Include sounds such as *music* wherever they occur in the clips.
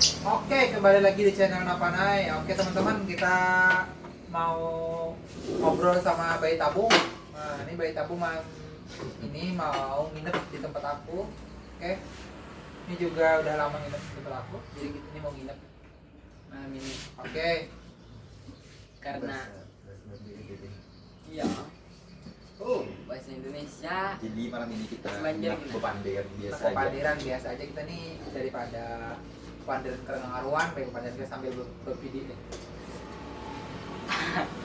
Oke, kembali lagi di channel Napanai. Oke, teman-teman, kita mau ngobrol sama Bayi Tabung. Nah, ini Bayi Tabung ma- ini mau nginep di tempat aku. Oke. Ini juga udah lama nginep di tempat aku. Jadi kita ini mau nginep. malam ini Oke. karena iya Oh, bahasa Indonesia Jadi malam ini kita bepanderan biasa ke aja. biasa aja kita nih daripada pandiran kerengaruan, baik pandiran kita sambil ber- bervideo deh. *laughs*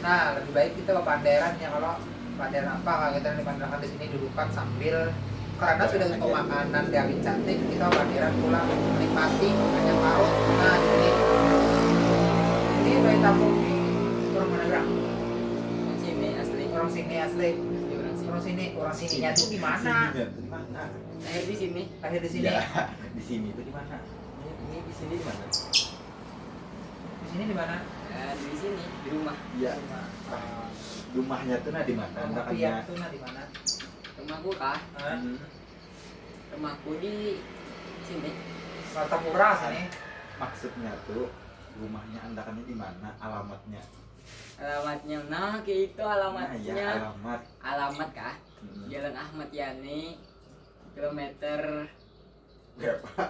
Nah, lebih baik kita ke panderan ya kalau panderan apa kalau kita di panderan di sini dudukan sambil karena sudah untuk makanan dari cantik kita panderan pulang menikmati hanya parut nah di sini. Ini bayi tamu orang mana orang sini asli. Orang sini asli. Orang sini. Orang sini. Orang sininya tuh di mana? Di mana? lahir di sini. Lahir di sini. Ya, *laughs* di sini tuh di mana? Ini, di sini di mana? di sini di mana Eh, di sini di rumah Iya. Rumah. Ah, Rumahnya tuh nah di mana? Rumah. Pian tuh nah di mana? rumahku kah? Hmm. rumahku di sini Martapura sini. Maksudnya tuh rumahnya andakannya di mana? Alamatnya. alamatnya nah kayak itu alamatnya Nah, ya alamat. alamat kah Hmm. Jalan Ahmad Yani kilometer Berapa?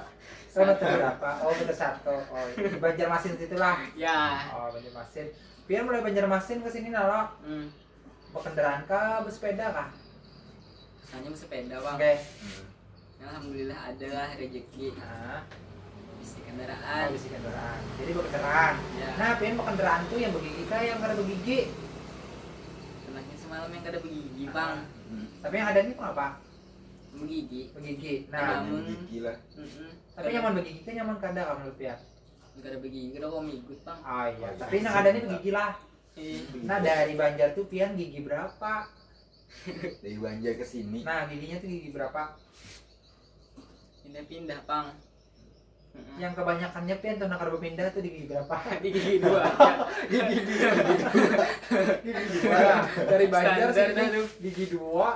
Kilometer berapa? Oh, bener satu. Oh, di *laughs* Banjarmasin situ lah. ya Oh, Banjarmasin. Pian mulai Banjarmasin ke sini nalo. hmm. Berkendaraan kah, bersepeda kah? hanya sepeda bang Oke. Hmm. alhamdulillah adalah rezeki Nah, isi oh, kendaraan bisi kendaraan. Jadi berkendaraan. ya Nah, pian berkendaraan tuh yang begigi kah yang kada begigi? kenaknya semalam yang kada begigi bang Hmm. Tapi yang ada ini apa? Begigi Begigi. Nah. Nah, Namun- gila. Mm-mm. tapi nyaman begigi kan nyaman kada kalau menurut pian. Enggak ada begini, kada kau migut bang. Oh iya, Oh, iya. tapi yang ada ini begigi lah. Eh, Nah, dari Banjar tuh pian gigi berapa? *laughs* Dari Banjar ke sini. Nah, giginya tuh gigi berapa? pindah-pindah bang. Mm-mm. Yang kebanyakannya pian tuh nak berpindah tuh di gigi berapa? *laughs* di gigi dua. *laughs* gigi dua. gigi dua. lah. Dari Banjar sini gigi dua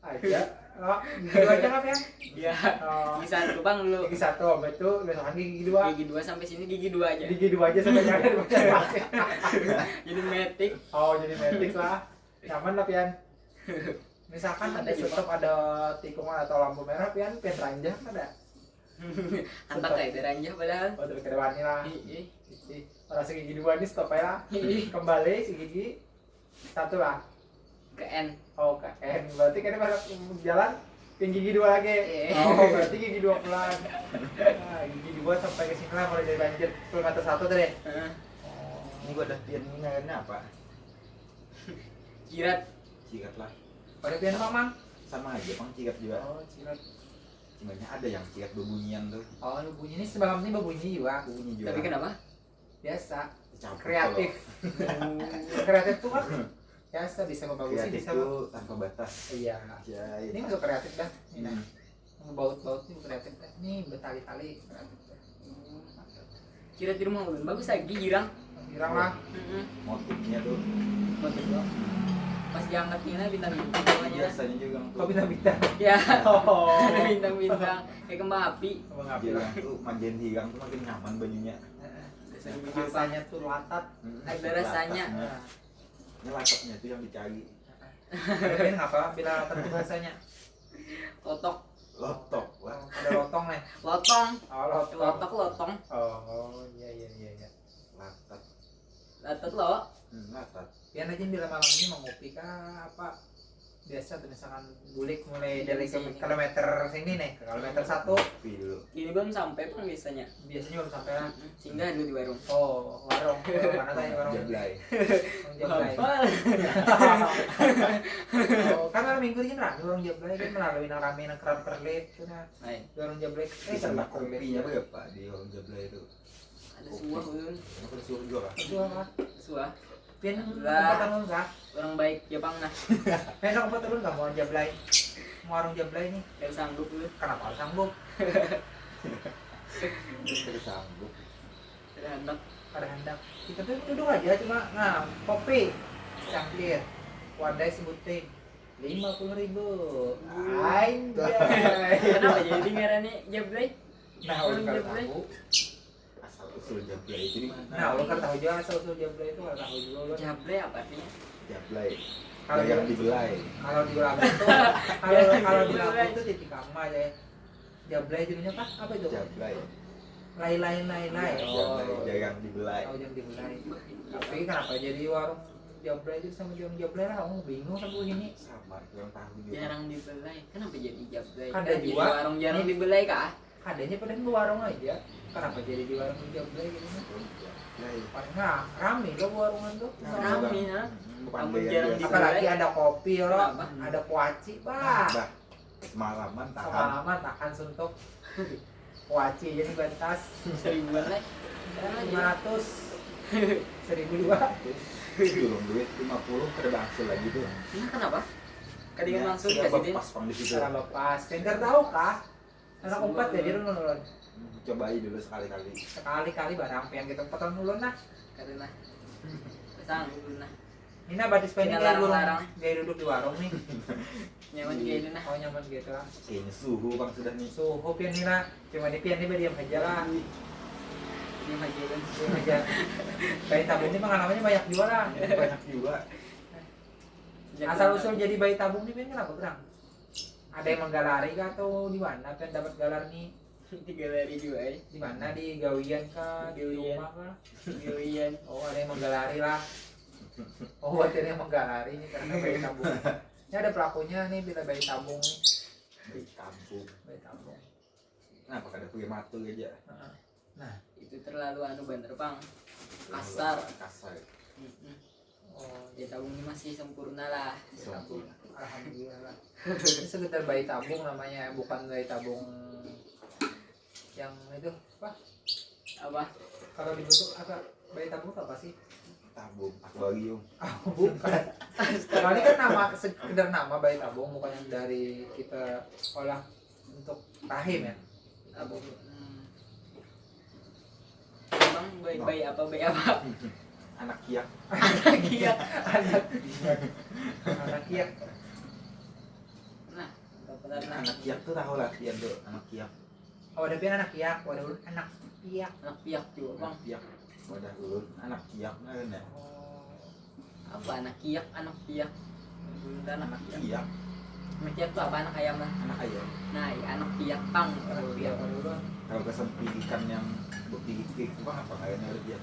aja. Oh, gigi dua aja kan? Iya. Oh, Gigi satu bang dulu. gigi satu, betul. Besokan gigi dua. Gigi dua sampai sini gigi dua aja. Gigi dua aja sampai jangan. *laughs* Jadi metik. Oh, jadi metik lah. Nyaman lah pian. Misalkan ada stop ada tikungan atau lampu merah pian pian ranjang ada. *laughs* Hantar kayak deranjah padahal. Oh, dari kedewani lah. Ih, ih. Ih, Orang si gigi dua ini stop ya. Kembali si gigi satu lah. Ke N. Oh, ke N. Berarti kan pada jalan ke gigi dua lagi. Iya. Oh, berarti gigi dua pulang. Nah, gigi dua sampai ke sini lah mulai dari banjir kilometer satu tadi. Heeh. Oh, Ini gua ada pian ini namanya apa? *laughs* Cirat. Cikat lah. pada pian apa, Mang? Sama aja bang cikat juga. Oh, cirat. Cumannya ada yang cikat berbunyian tuh. Oh, ini bunyi ini sebelum ini berbunyi juga. Bunyi juga. Tapi kenapa? Biasa. Campur Kreatif. *laughs* kreatif tuh kan *laughs* biasa bisa kalau membagusi Kreatif bisa. tuh tanpa batas. Iya. Ya, Ini masuk kreatif dah. Ini nah. Hmm. Baut-baut ini kreatif dah. Ini bertali-tali kreatif dah. Cirat di rumah ulun bagus lagi girang. Girang lah. Heeh. Motifnya tuh Motif lo. Pas diangkat ini bintang-bintang Iya. biasanya juga Kok bintang-bintang? *laughs* Ya. Oh. *laughs* Bintang-bintang kayak kembang api. Abang Abi Girang lah. tuh manjain hirang tuh makin nyaman bajunya. Rasanya tuh latat. Hmm, Ada rasanya. Ini lataknya tuh yang dicari. Tapi ngapa bila latat tuh bahasanya? Lotok. Lotok wah. Oh, ada lotong nih. Lotong. Oh, lotong. Lotok lotong. Oh, iya iya iya iya. Latat. Latot lo. Hmm, latat. Pian aja bila malam ini mau ngopi kah apa? Biasa tuh misalkan bulik mulai dari ke Sini. kilometer sini nih, ke kilometer satu Kopi dulu. Gini belum sampai pun biasanya. biasanya baru sampai lah. Singgah dulu di warung. Oh, warung. Mana tadi warung? Jablay. Warung Jablay. *laughs* Oh, kan malam minggu ini kan warung Jablay kan melalui nang rame nang kerap kerlit nah. Hai, Di Warung Jablay. Eh, Sama kopinya berapa di warung Jablay itu? ada suah. Ini kan suruh jual ah. Itu apa? Suah. Pian ulun kah? Orang baik Jepang nah. *laughs* Pian tempat ulun kah mau Jablay? *laughs* Mau warung Jablay nih. Yang sanggup ulun. Kenapa harus sanggup? Terus sanggup. Ada hendak. Pada hendak. Kita tuh duduk aja cuma nah kopi cangkir wadai sebuting lima puluh ribu anjay Kenapa jadi ngarannya Jablay? nah orang Jablay. Usul jablay itu mana Nah, lu kan tahu juga asal usul jablay itu nggak tahu juga lu. Jablay apa artinya? jablay Kalau yang dibelai Kalau di Lampung tuh, kalau *laughs* kalau di Lampung tuh titik kama ya. Jablay jadinya kan apa itu? jablay Lain lain lain lain. jablay yang dibelai Tahu jam dibelai. Tapi kenapa jadi warung jablay itu sama jam jablay lah? Kamu bingung sama gue ini. sama kurang tahu juga Jarang dibelai. Kenapa jadi jablay? Ada Kan jadi juga. warung jarang dibelai kah? Adanya pada di warung aja. Kenapa jadi di warung jablay gitu? jablay Paling nggak rame lo warungan tuh. Rame, ya. Hmm. Apalagi ada kopi lo, Kenapa? ada kuaci, bah. bah semalaman tahan Semalaman tahan suntuk. *laughs* Kuaci jadi bantas. Seribuan lah. lima ratus *laughs* seribu dua turun duit 50 ke bangsul lagi tuh Nah, kenapa? Kadang Ya, langsung sudah kasih dia. pas pang di situ cara lepas tender tahu kah anak empat belum. lu nulun cobain dulu sekali-kali. Sekali kali barang pengen kita peton nulun nah Karena sanggup dulu nah. Nina batis pengen kayak burung larang-larang. gaya duduk di warung nih Nyaman kayak ini nah. oh nyaman gitu. Lah kayaknya suhu bang sudah nih. Suhu pian Nina cuma di pian ini diam aja lah Ini aja kan. diam aja. Bayi tabung ini pengalamannya banyak juga lah banyak juga. Asal usul jadi bayi tabung nih pian kenapa berang ada yang menggalari kah atau di mana pian dapat galar nih tiga hari juga ya. di mana di gawian kah di Gawian. rumah kah Gawian. Oh ada yang menggalari lah. Oh ada yang menggalari nih karena bayi *laughs* tabung. Ini ada pelakunya nih bila bayi tabung nih. di kampung Bayi tabung. kenapa kada punya matu aja Nah, Itu terlalu anu bener bang. Kasar. kasar oh Ya tabung ini masih sempurna lah. Sempurna. Alhamdulillah. Ini sekedar bayi tabung namanya, bukan bayi tabung yang itu apa? Apa? Kalau dibentuk apa? Bayi tabung itu apa sih? tabung akuarium Oh, bukan. Kalau ini kan nama sekedar nama bayi tabung, bukan yang dari kita olah untuk rahim ya. Apa? Hmm. Emang baik-baik apa baik apa? anak kiak anak iya anak anak Nah, nah. anak kiak tuh tahu lah kian tuh anak kiak oh ada pian anak iya oh, ada ulun anak iya Anak piak juga bang. anak kiak wadah ulun anak kiak nah kan ya oh Apa anak kiak, anak piak? Bunda anak kiak Anak piak tuh apa anak ayam lah. anak ayam Nah, ya, anak piak pang. anak iya pada ulun kalau kesempi ikan yang berpikir itu bang apa kayaknya ada dia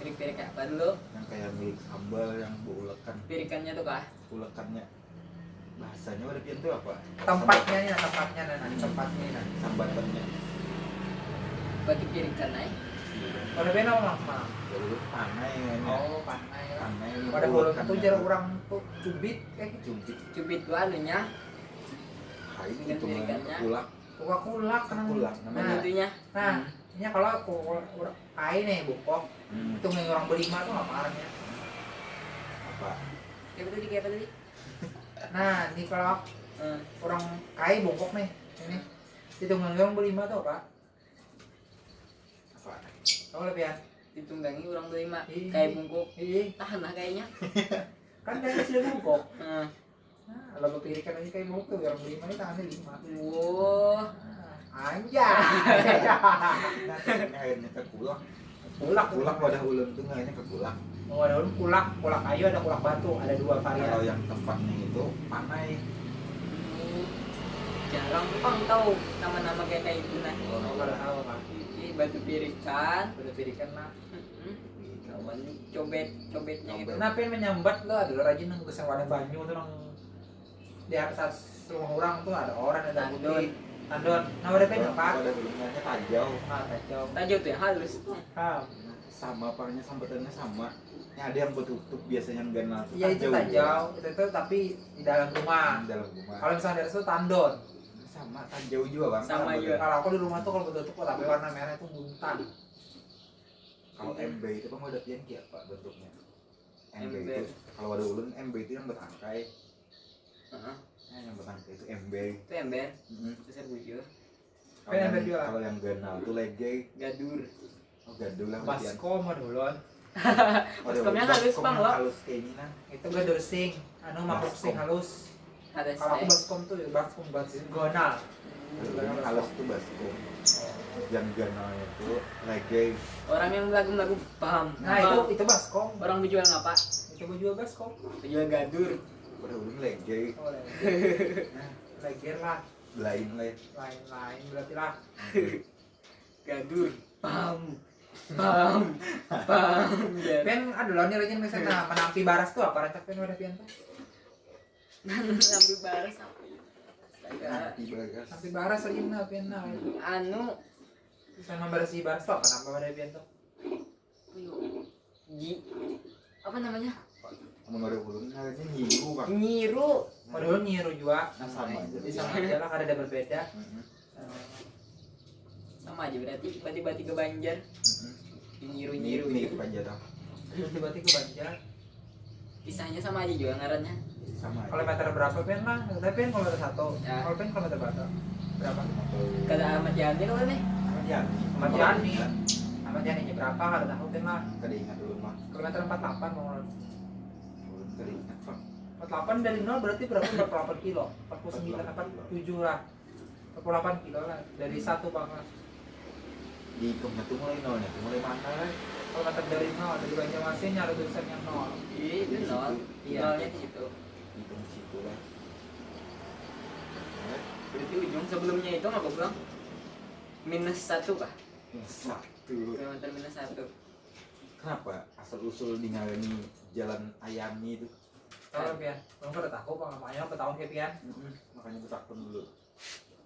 Pirik-pirik kayak apa dulu? yang kayak milik sambal yang berulekan Pirikannya tuh kah? ulekannya bahasanya pian tuh apa? Tempatnya nih nah, tempatnya nah, nah tempatnya nah sambatannya Bagi pirikan aja. oh ada pian apa mang mang dulu panai oh panai. Panai pada ulun tuh jarang orang tuh cubit kayak gitu cubit. Cubit tuh anunya, hai itu mah kulak. Kuka kulak kan? Kulak nah namanya. Itunya. nah ini kalau aku orang kain nih bukok Hmm, itu orang berlima tuh nggak parahnya apa? Kayak apa tadi? Kayak apa tadi? Nah ini kalau Eh, orang kai bungkok nih ini. Itu yang berlima tuh apa apa? Tahu lebih ya? Ditunggangi orang berlima kayak bungkuk Ih, tahan lah kayaknya. *laughs* Kan dari sudah bungkok Eh, nah kalau berpirikan aja kayak bungkok orang berlima ini tangannya lima. Wow. Nah, anjay. *laughs* Nah akhirnya ke kulak kulak kulak wadah ulun tuh akhirnya ke kulak oh ada kulak kulak kayu ada kulak batu ada dua kalau varian yang tempatnya itu panai. Jarang. Bang tahu nama-nama kayak kayak itu nah oh kalau tahu kan Ini batu pirikan berpirikan lah Mm-mm. gitu. Kawan cobet cobetnya itu kenapa yang menyambat lo adalah rajin nang kesang wadah banyu tuh nang di atas rumah orang tuh. Ada orang ada putih tandon nah wadah pengen apa wadah ulunnya tajau. Ah kacau tajau tuh yang halus. Ah. Sama apanya sambatannya sama ya ada yang bertutup biasanya enggak nal iya itu tajau itu tuh tapi di dalam rumah. Di dalam rumah. Kalau misalnya dari situ tandon. Sama tajau juga bang. Sama juga. kalau aku di rumah tuh kalau bertutup kok tapi warna merah itu buntan kalau MB itu kan ada pian kayak apa bentuknya? MB, MB. itu kalau ada ulun MB itu yang bertangkai. Heeh. ya, yang bertangkai itu MB itu ember Mm-mm. itu saya bujur. Kalau yang, MB juga. kalau yang ganal tuh lege gadur. Oh gadul lah baskom Oh, ada *laughs* Baskomnya baskom halus, Bang, lo. halus kayak gini nah itu gadur sing anu makhluk Baskom. sing halus ada kalau aku snack baskom tuh ya baskom baskom gonal yang halus tuh baskom yang gananya itu lagi Orang yang lagu-lagu paham. Nah itu itu baskom. orang berjual ngapa? Itu gua jual baskom. Berjual gadur. udah udah lagi Oh, leger. leger lah. lain lain Lain-lain berarti lah. *laughs* Gadur. Paham. Paham. Ya. Pen aduh lah nih rajin misalnya menampi baras tuh apa rancak pen udah pian tuh. Ngambil baras apa ya? Astaga. nanti bagas Nampi baras rajin nah pian nah. Anu. Bisa membersih baras tuh apa nambah pada pian tuh. ayo, Ji. Apa namanya? ada belum namanya nyiru bang Nyiru. Padahal nyiru juga. nah sama aja Jadi sama aja lah ada berbeda. Mm-mm. Sama aja berarti tiba-tiba tiga banjar. Mm-mm. Nyiru-nyiru Ini gitu. aja dong Tiba-tiba ke Banjar. Kisahnya sama aja juga ngarannya. sama aja Kilometer berapa pen lah? Tapi pen kilometer satu. Ya. Kalau pen kilometer berapa? Berapa? Kata Ahmad Yani lo nih. Ahmad Yani Ahmad Yani. Ahmad Yani nya berapa? Kada tahu pen lah. kada ingat dulu mah Kilometer 48 mau belum kada ingat bang 48 dari nol berarti berapa? 48 kilo. 49 apa 7 lah. 48 kilo lah dari satu bang di ke mana tuh mulai nolnya tuh mulai mana lah kilometer dari nol dari Banjarmasin ada tulisannya nol. Iya, itu nol. Iya. Nolnya di situ. di situ lah. Berarti ujung sebelumnya itu nggak bilang minus satu kah? yang satu. Kilometer minus satu. kenapa? Asal usul di ngalami jalan ayami itu. Kalau pian belum kada tahu bang namanya ke tahun kayak pian makanya gue takut dulu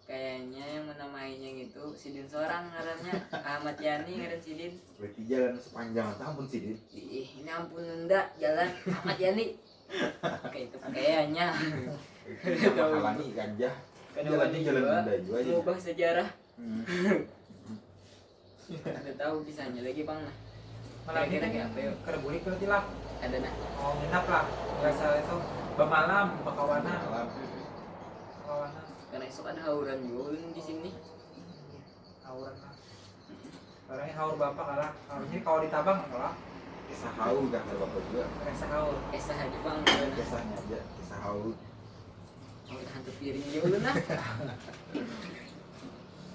Kayaknya yang menamainya gitu Sidin seorang ngarannya Ahmad Yani ngaran Sidin. berarti jalan sepanjang tahun sih Din Ih, ini ampun nunda jalan Ahmad Yani. Kayak itu kayaknya. sama halangi ganja jalannya jalan Bunda juga aja Mengubah sejarah. Hmm. *laughs* Ada tahu kisahnya lagi bang nah. malam ini kayak apa yuk? kerbulik berarti lah Ada nah. mau nginap lah biasa itu bermalam bakawana Malam. Karena esok ada hauran juga di sini. hauran lah orangnya haur bapak kalah. Haurnya kalau ditabang kalah kisah haul dah kalau bapak juga. Rasa haur. Kisah aja bang. kisahnya aja kisah Haur. Hantu piring juga ulun nah.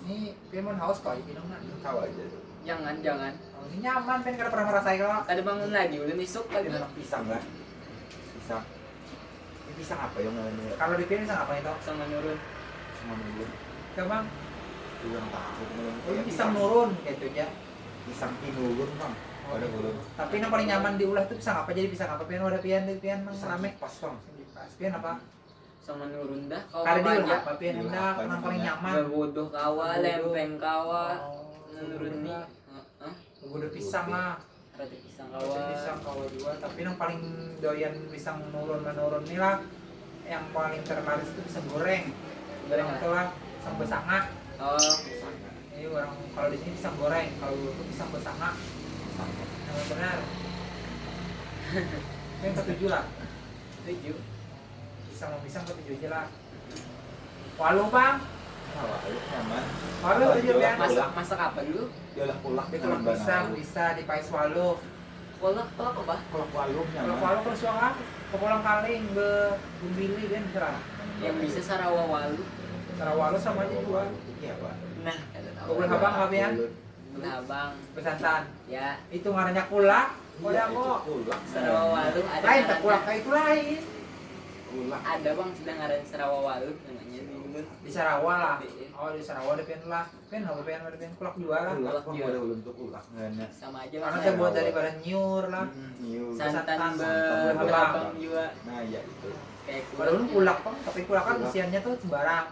ini pian haus kok ini dong nak tahu aja tuh. Jangan jangan. oh, ini nyaman kan kada pernah merasain kalau Ada bangun lagi ulun esok kali. ini anak pisang lah pisang. Ini pisang apa yang namanya kalau di pian bisa ngapain itu? Sama nurun. Dulu ke bang itu yang tahu oh, ini pisang nurun. Gitu ya pisang tinurun bang. Oh, ada gitu. belum tapi yang paling nyaman diulah itu pisang apa jadi pisang apa? Pian ada pian di pian mang pisang rame. pas bang. Pas pian apa? Sama nurun dah. Kau kada apa diulah apa pian? Hendak yang paling nyaman? Berbodoh kawa, lempeng kawa. Oh, Nurun nih. Heeh. udah pisang lah Roti pisang Kawa. kawa. pisang kawa juga. Tapi yang paling doyan pisang nurun menurun nih lah yang paling terlaris itu pisang goreng Goreng Orang apa? tua pisang besanga Oh, ini orang kalau di sini pisang goreng kalau itu pisang besanga yang benar. *laughs* Yang ketujuh lah. Tujuh. pisang mau pisang ketujuh aja lah. Walu bang aja walu ya Masak masak apa dulu? dia lah pulak di dengan kolak pisang bisa di pais walu Kolak kolak apa? walum kalau nyaman. Walu terus lah ke pulang kaling ke bumbili kan serah Yang bisa Sarawa Walu. cara walu sama aja juga iya pak. Nah. Bubur habang apa ya? Nah, Bang. pesantan? Ya, itu ngarannya kulak? Iya, Udah itu kok. pulak Sarawa Walu ada lain tak kulak kayak itu lain. Pulak Ada Bang sedang ngaran Sarawa Walu namanya di Sarawak lah Iya. oh di Sarawak ada pen lah pen apa pen ada pen kulak juga. ada belum tuh pulak nggak ada Sama aja karena saya buat daripada nyur lah Hmm, iya. Santan santan, ber bubur habang juga nah ya itu kayak Padahal kulak. kulak kan, tapi kulak kan Kulak. isiannya tuh sembarang.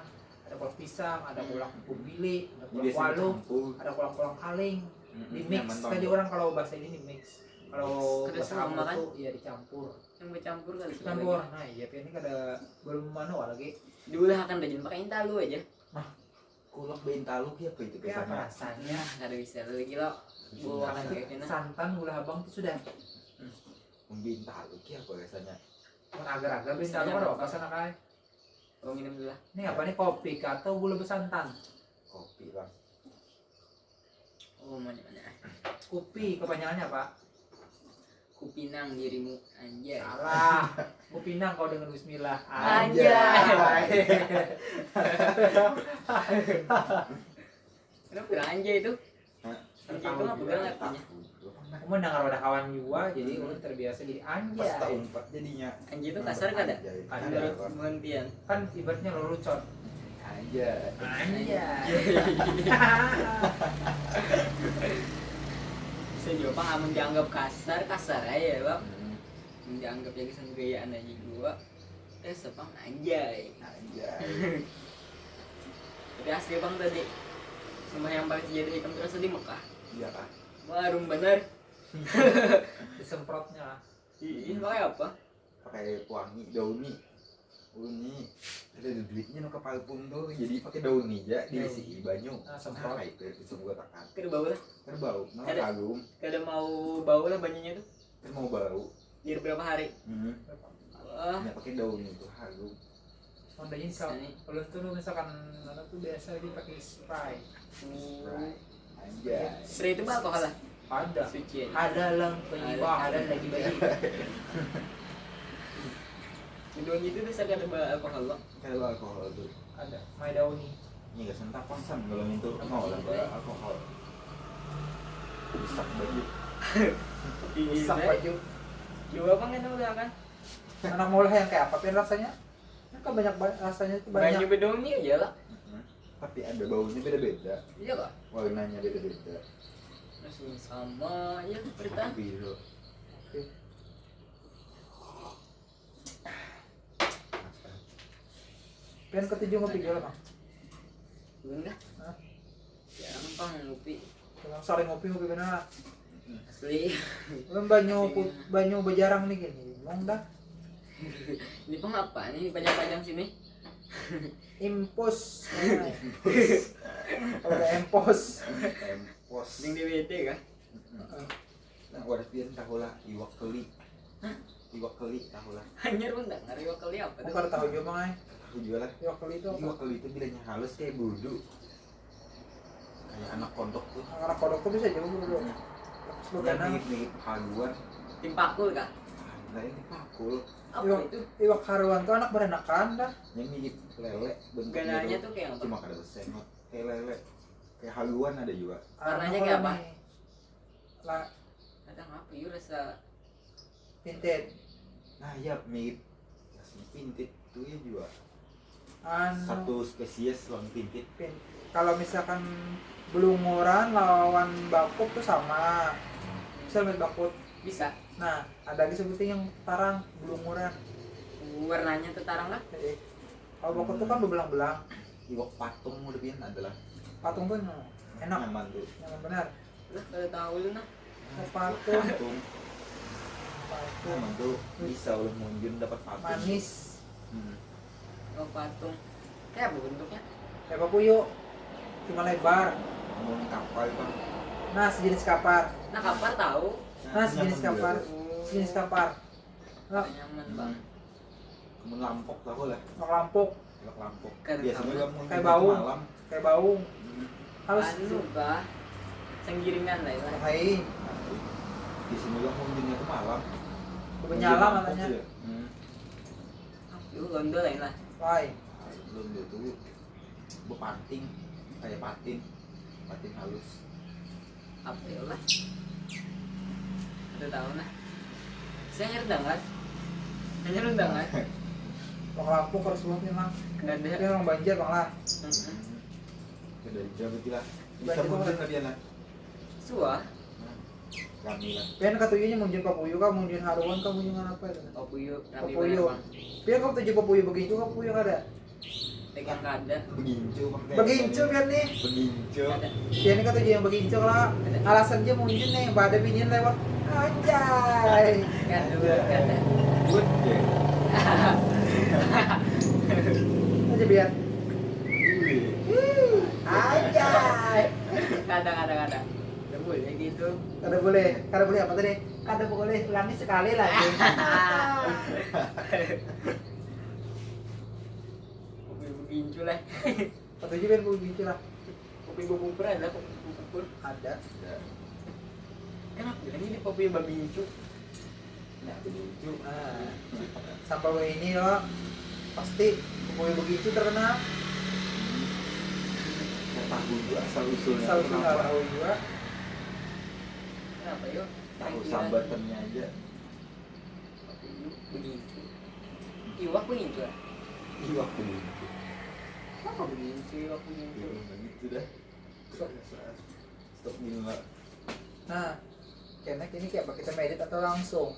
Ada kulak pisang, ada kulak bubili, ada kulak biasanya walu, campur ada kulak kulak kaling. Di mix tadi orang kalau bahasa ini di mix. Kalau bahasa kamu kan? tuh iya dicampur. Yang bercampur kali lagi. Nah, iya ini kada belum mana lagi. Diulah akan rajin pakai intalu aja. kulak bentalu ya apa itu biasanya rasanya? Nah, kada bisa lagi lo. Gua akan kayak gini. Santan gula abang tuh sudah bentalu ya apa biasanya agar-agar bisa Biasanya ada apa? sana kai. Oh, minum dulu lah. Ini apa nih kopi atau gula bersantan? kopi bang Oh, mana mana. Kopi kepanjangannya apa? Kupinang dirimu anjay. Salah. Kupinang kau dengan bismillah. Anjay. *laughs* Kenapa bilang anjay itu? Anjay itu apa bilang artinya? aku mau dengar ada kawan juga jadi ulun terbiasa jadi Pas tak anjay umpat jadinya. Anjay itu kasar kan ada? Anjay. Menurut Apa? penghentian. kan ibaratnya lelucon Anjay. anjay Bisa *laughs* *laughs* pak amun dianggap kasar, kasar aja bang. Hmm, dianggap jadi gayaan aja juga. Eh sepang anjay. Anjay. *laughs* Tapi asli bang tadi. Semua yang paling jadi hitam terus di Mekah. Iya kan? Baru bener. *laughs* *laughs* disemprotnya lah Ih, pakai apa? Pakai wangi daun nih. Uni ada duitnya no kapal pun tuh jadi pakai daun nih ya diisi banyu Ah, semprot. Nah, itu itu gua takan Kada bau lah. terbau nah Ada. kagum Kada mau bau lah banyunya tuh. kan mau bau Biar berapa hari? hmm. Wah, ya pakai daun itu kagum Honda Insel Ini. ulun tuh misalkan ulun tuh biasa dia pakai spray Right. anjay spray itu apa kalah? ada Suci. ada lang penyibah ada lagi bagi *laughs* Kedua itu bisa bawa alkohol bang. kalau alkohol tuh ada my dauni ini gak sentak konsen kalau itu mau lah bawa alkohol rusak baju *laughs* rusak Iya. baju Juga bang itu udah kan. anak maulah yang kayak apa pin rasanya Ya kan banyak ba- rasanya itu Banyak banyak bedongnya aja lah. Mhm. tapi ada baunya beda-beda Iya kak. warnanya beda-beda Masih sama ya berita. Pin ketujuh ngopi juga bang Enggak. Hah? Ya bang ngopi. Yang sering ngopi ngopi benar Asli. ulun banyu banyu bejarang nih gini ngomong dah. *laughs* Ini bang apa? Nih panjang-panjang sini? impus Nah, *laughs* kalau ada empos. Empos. Yang DWT kah? nah wadah pian tahu lah iwak keli. Iwak keli tahu lah. Hanyar pun tak ngari kali apa aku kada tahu juga bang lah. Ya kali itu apa keli itu bilanya halus kayak budu kayak anak kondok tuh. Anak kodok tuh bisa juga dulu dia sebagainya mirip-mirip haluan. Tim pakul kah? nah ini pakul Apa iwak itu? iwak karuan tuh anak berenakan dah. Yang mirip lele bentuknya Gananya tuh. tuh kayak apa? cuma kada besengot kayak lele. Kayak haluan ada juga. Warnanya Anu kayak apa? nih, lah Kadang apa? Yuk rasa tinted nah iya mirip. Jasmine pintit itu ya juga anu. Satu spesies lawan pintit pin. Kalau misalkan belunguran lawan bakut tuh sama. Bisa main bakut? Bisa. Nah ada lagi sebutin yang tarang belunguran warnanya tuh tarang kah? jadi kalau bakut tuh kan bebelang-belang iwak patung udah pian adalah patung tuh enak. Nyaman tuh. Nyaman benar. Lah kalau tahu lu nah. Patung? Patung. Patung. Nyaman tuh. Bisa ulah munjun dapat patung. Manis. Hmm. Oh patung. Kayak apa bentuknya? kayak papuyo cuma lebar Ngomong kapal kan nah sejenis kapar Nah kapar tahu. Nah, sejenis kapal. tuh. Oh, sejenis kapar nah, Nyaman bang. Hmm. kemun lampok tahu lah nok lampuk iwak lampok Kayak biasanya apa? kamu munjun Kayak itu bau. malam kayak baung Hmm. harus Anu kah? Senggiringan lah ya. hai di sini kamu munjunnya tuh malam kebenyala Munjun matanya lampok ya. hmm. Itu gondol lain lah. Wai, belum dia tuh bepanting kayak patin patin halus Apa ya lah? Ada tahu nah. Saya kan? Saya nyerdang kan? nok lampuk harus banget memang Gak ini ada. orang banjir bang lah. Sudah jauh lah bisa lah dia lah Suah. Kami lah Pian katuyunya munjun papuyo kah munjun haruan kah munjun apa itu Papuyo. bener bang. Pian kamu tujuh papuyo begitu kah papuyo kada Pegang kada. begincu begincu kan nih begincu Ada. Pian ini katujuh yang begincu lah alasan dia munjun nih pada binian lewat anjay Kada. Kada. good ya aja biar anjay Kada kada kada. Gitu. kada boleh kada boleh apa tadi? Kada boleh ulangi sekali lagi *laughs* Kopi begincu lah. *laughs* katujuh pian begincu lah? Kopi bubur ada kopi bubur. ada. Kenapa ini kopi begincu? nah begincu nah sampai ini lo pasti papuyo begitu terkenal. Tahu juga asal usulnya. Asal usul kenapa? tahu juga. Yuk? tahu sambatannya aja Begitu. Iwak begitu ah. iya aku gitu Kenapa begitu iwak begitu? begitu dah stop gila Nah, kayaknya ini kayak kita medit atau langsung?